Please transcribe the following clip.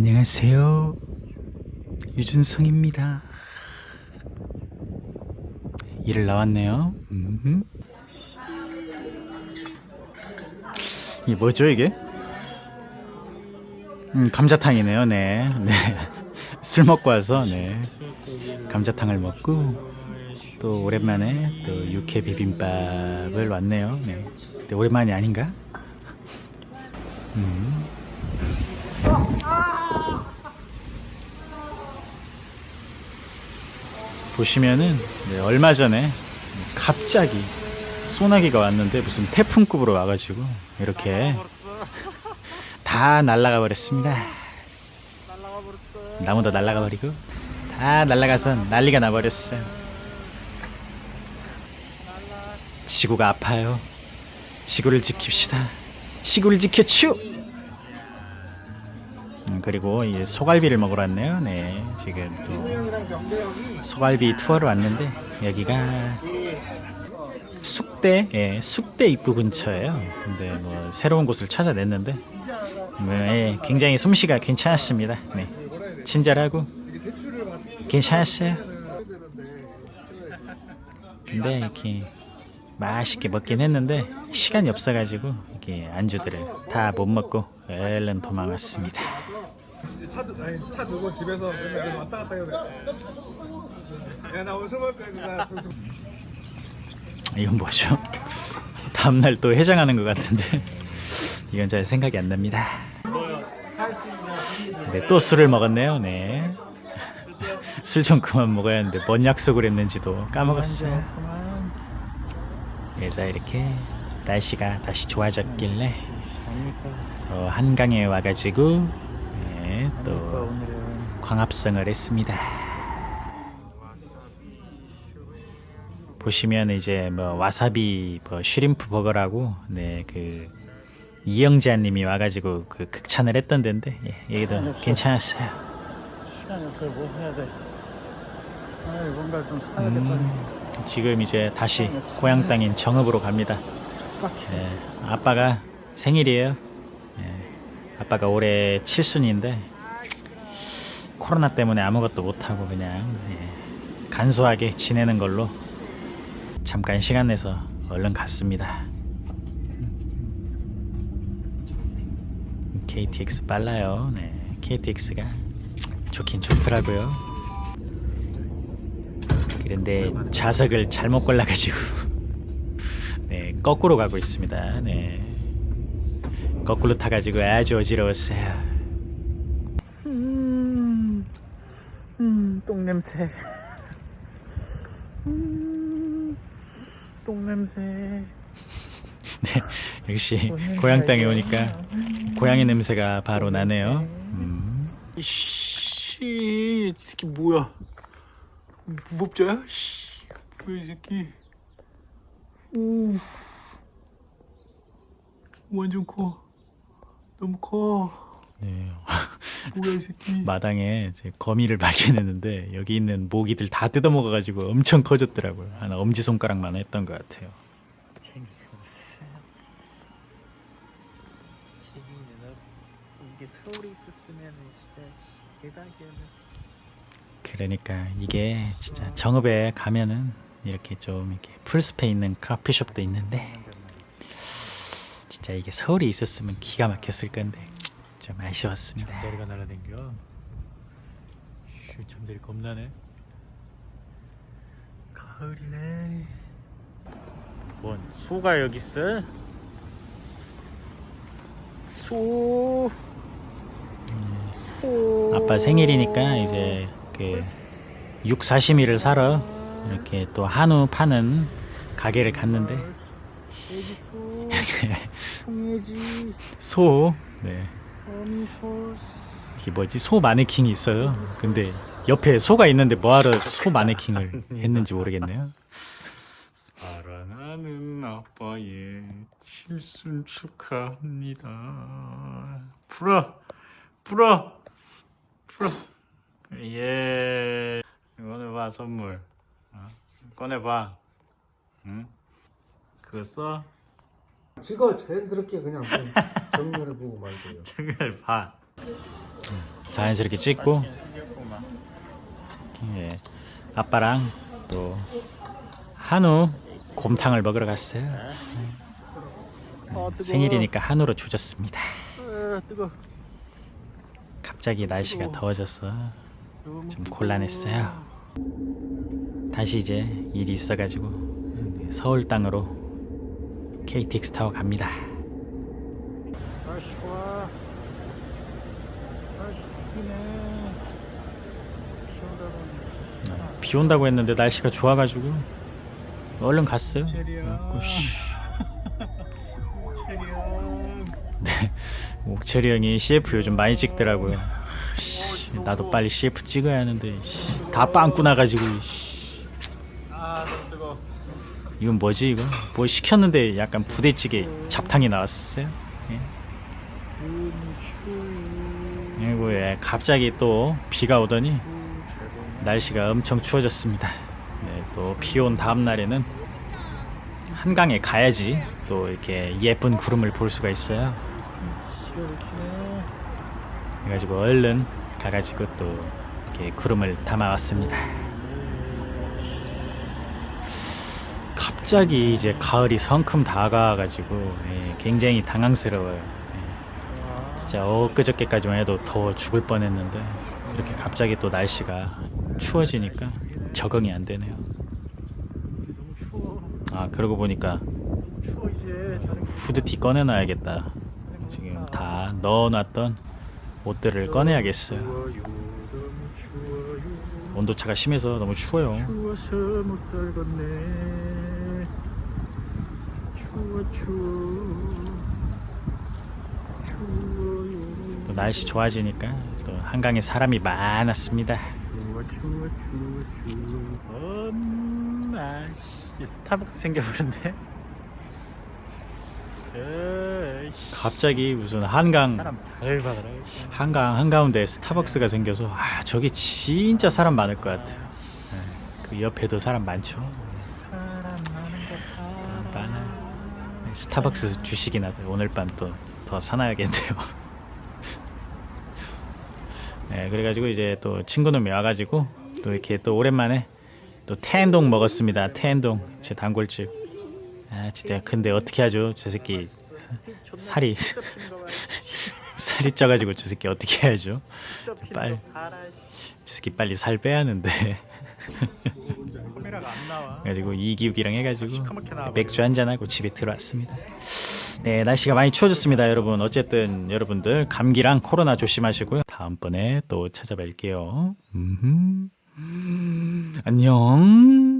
안녕하세요. 유준성입니다. 일을 나왔네요. 음. 이게 뭐죠 이게? 음, 감자탕이네요. 네. 네. 술 먹고 와서 네. 감자탕을 먹고 또 오랜만에 또 육회 비빔밥을 왔네요. 네. 오랜만이 아닌가? 음. 보시면은 네, 얼마 전에 갑자기 소나기가 왔는데 무슨 태풍급으로 와가지고 이렇게 다 날아가 버렸습니다. 나무도 날아가 버리고 다 날아가서 난리가 나버렸어요. 지구가 아파요. 지구를 지킵시다. 지구를 지켜추! 음, 그리고 이 소갈비를 먹으러 왔네요. 네, 지금 또 소갈비 투어를 왔는데 여기가 숙대, 예, 숙대 입구 근처예요. 근데 뭐 새로운 곳을 찾아냈는데 뭐, 예, 굉장히 솜씨가 괜찮았습니다. 네, 친절하고 괜찮았어요. 근데 이렇게 맛있게 먹긴 했는데 시간이 없어가지고 이렇게 안주들을 다 못 먹고 얼른 도망왔습니다. 차, 두- 아니, 차 두고 집에서 맨날 왔다 갔다 해야 돼. 야, 나 오늘 술 먹을 이건 뭐죠? 다음날 또 해장하는 것 같은데 이건 잘 생각이 안 납니다. 네, 또 술을 먹었네요. 네. 술 좀 그만 먹어야 하는데 뭔 약속을 했는지도 까먹었어요. 그래서 이렇게 날씨가 다시 좋아졌길래 어, 한강에 와가지고 네, 또 광합성을 했습니다. 보시면 이제 뭐 와사비 뭐 슈림프 버거라고 네 그 이영자님이 와가지고 그 극찬을 했던 데인데 예, 여기도 괜찮았어요. 시간이 없어요. 뭐 해야 돼? 아, 뭔가 좀 사야 아니야. 지금 이제 다시 고향 땅인 정읍으로 갑니다. 예, 아빠가 생일이에요. 예, 아빠가 올해 칠순인데 코로나 때문에 아무것도 못 하고 그냥 예, 간소하게 지내는 걸로 잠깐 시간 내서 얼른 갔습니다. KTX 빨라요. 네, KTX가 좋긴 좋더라고요. 그런데 좌석을 잘못 골라가지고 네 거꾸로 가고 있습니다. 네 거꾸로 타가지고 아주 어지러웠어요. 음, 음, 똥 냄새. 음, 똥 냄새. 네 역시 고향 땅에 오니까 고양이 냄새가 바로 나네요. 음. 이씨, 이 새끼 뭐야? 무법자야? 씨, 뭐야 이 새끼? 오, 완전 커. 너무 커. 네. 뭐야 이 새끼? 마당에 이제 거미를 발견했는데 여기 있는 모기들 다 뜯어먹어가지고 엄청 커졌더라고요. 한 엄지 손가락만 했던 것 같아요. 재미는 없어. 재미는 없어. 이게 서울에 있었으면 진짜 대박이었네. 그러니까 이게 진짜 정읍에 가면은 이렇게 좀 이렇게 풀숲에 있는 커피숍도 있는데 진짜 이게 서울에 있었으면 기가 막혔을 건데 좀 아쉬웠습니다. 잠자리가 날아댕겨. 슈, 잠자리 겁나네. 가을이네. 뭔 소가 여기 있어? 소. 소. 아빠 생일이니까 이제 그 육사시미를 사러 이렇게 또 한우 파는 가게를 갔는데. 송해지. 소 네. 어미 소. 이게 뭐지 소 마네킹이 있어요. 근데 옆에 소가 있는데 뭐하러 소 마네킹을 했는지 모르겠네요. 사랑하는 아빠의 칠순 축하합니다. 불어, 불어, 불어. 예. 이거는 봐 선물. 어? 꺼내봐. 응? 그거 써? 지가 자연스럽게 그냥 좀 정면을 보고 말고요. 정말 봐. 자연스럽게 찍고 예, 아빠랑 또 한우 곰탕을 먹으러 갔어요. 네, 생일이니까 한우로 조졌습니다. 뜨거. 갑자기 날씨가 더워져서 좀 곤란했어요. 다시 이제 일이 있어가지고 서울 땅으로 KTX 타고 갑니다. 날씨 좋아. 날씨 죽이네. 시원하다. 비 온다고 했는데 날씨가 좋아가지고 얼른 갔어요. 그래갖고 씨, 옥철이 형이 CF 요즘 많이 찍더라고요. 씨, 나도 빨리 CF 찍어야 하는데 씨, 다 빵꾸 나가지고. 이건 뭐지 이거? 뭐 시켰는데 약간 부대찌개 잡탕이 나왔었어요. 예. 그리고 예, 갑자기 또 비가 오더니 날씨가 엄청 추워졌습니다. 네, 또비 온 다음 날에는 한강에 가야지 또 이렇게 예쁜 구름을 볼 수가 있어요. 그래가지고 얼른 가가지고 또 이렇게 구름을 담아왔습니다. 갑자기 이제 가을이 성큼 다가와가지고 예, 굉장히 당황스러워요. 예. 진짜 엊그저께까지만 해도 더워 죽을 뻔했는데 이렇게 갑자기 또 날씨가 추워지니까 적응이 안 되네요. 아 그러고 보니까 후드티 꺼내놔야겠다. 지금 다 넣어놨던 옷들을 꺼내야겠어요. 온도차가 심해서 너무 추워요. 추워서 못 살겠네. 추워 추워. 추워요. 또 날씨 좋아지니까 또 한강에 사람이 많았습니다. 엄마 씨 스타벅스 생겨버렸네. 갑자기 무슨 한강. 한강 한가운데 스타벅스가 생겨서 아 저기 진짜 사람 많을 것 같아요. 네, 그 옆에도 사람 많죠. 사람 많은 거 봐. 많아. 스타벅스 주식이나 오늘 밤 또 더 사놔야겠네요. 네, 그래가지고 이제 또 친구놈이 와가지고 또 이렇게 또 오랜만에 또 텐동 먹었습니다. 텐동 제 단골집. 아 진짜 근데 어떻게 하죠? 저 새끼 살이 살이 쪄가지고 저 새끼 어떻게 해야죠? 빨리 저 새끼 빨리 살 빼야 하는데. 그래가지고 이기욱이랑 해가지고 나와버려. 맥주 한잔 하고 집에 들어왔습니다. 네 날씨가 많이 추워졌습니다, 여러분. 어쨌든 여러분들 감기랑 코로나 조심하시고요. 다음번에 또 찾아뵐게요. 음흠. 안녕.